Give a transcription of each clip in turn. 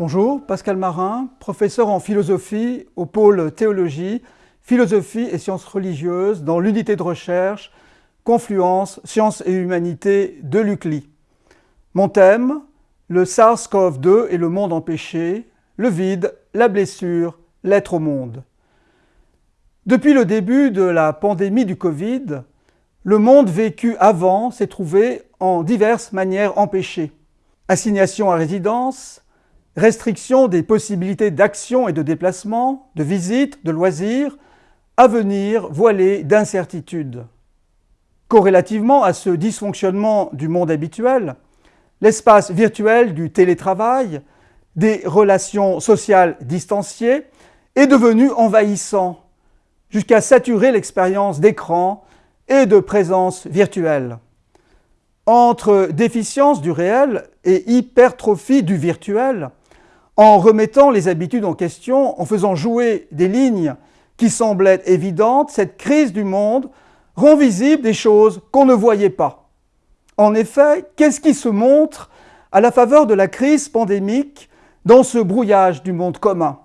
Bonjour, Pascal Marin, professeur en philosophie au pôle théologie, philosophie et sciences religieuses dans l'unité de recherche Confluence, sciences et humanité de l'UCLI. Mon thème, le SARS-CoV-2 et le monde empêché, le vide, la blessure, l'être au monde. Depuis le début de la pandémie du Covid, le monde vécu avant s'est trouvé en diverses manières empêché. Assignation à résidence, restriction des possibilités d'action et de déplacement, de visite, de loisirs, avenir voilé d'incertitudes. Corrélativement à ce dysfonctionnement du monde habituel, l'espace virtuel du télétravail, des relations sociales distanciées, est devenu envahissant, jusqu'à saturer l'expérience d'écran et de présence virtuelle. Entre déficience du réel et hypertrophie du virtuel, en remettant les habitudes en question, en faisant jouer des lignes qui semblaient évidentes, cette crise du monde rend visible des choses qu'on ne voyait pas. En effet, qu'est-ce qui se montre à la faveur de la crise pandémique dans ce brouillage du monde commun?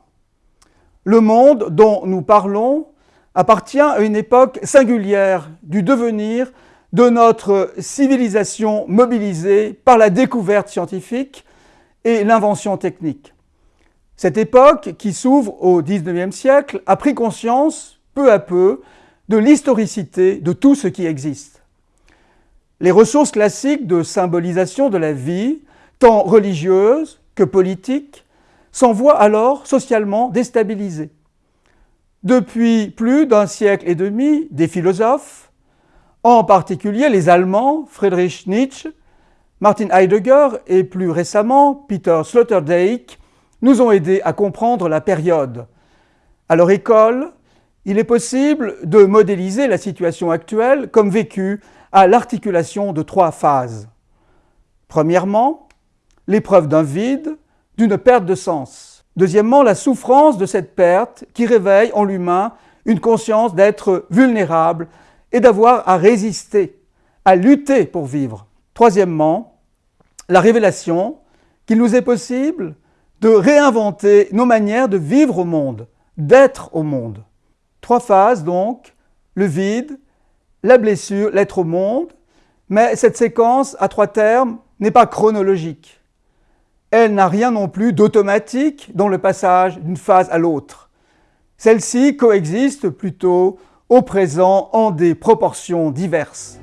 Le monde dont nous parlons appartient à une époque singulière du devenir de notre civilisation mobilisée par la découverte scientifique et l'invention technique. Cette époque, qui s'ouvre au XIXe siècle, a pris conscience, peu à peu, de l'historicité de tout ce qui existe. Les ressources classiques de symbolisation de la vie, tant religieuse que politique, s'en voient alors socialement déstabilisées. Depuis plus d'un siècle et demi, des philosophes, en particulier les Allemands Friedrich Nietzsche, Martin Heidegger et plus récemment Peter Sloterdijk, nous ont aidés à comprendre la période. À leur école, il est possible de modéliser la situation actuelle comme vécue à l'articulation de trois phases. Premièrement, l'épreuve d'un vide, d'une perte de sens. Deuxièmement, la souffrance de cette perte qui réveille en l'humain une conscience d'être vulnérable et d'avoir à résister, à lutter pour vivre. Troisièmement, la révélation qu'il nous est possible de réinventer nos manières de vivre au monde, d'être au monde. Trois phases donc, le vide, la blessure, l'être au monde, mais cette séquence à trois termes n'est pas chronologique elle n'a rien non plus d'automatique dans le passage d'une phase à l'autre. Celle-ci coexiste plutôt au présent en des proportions diverses.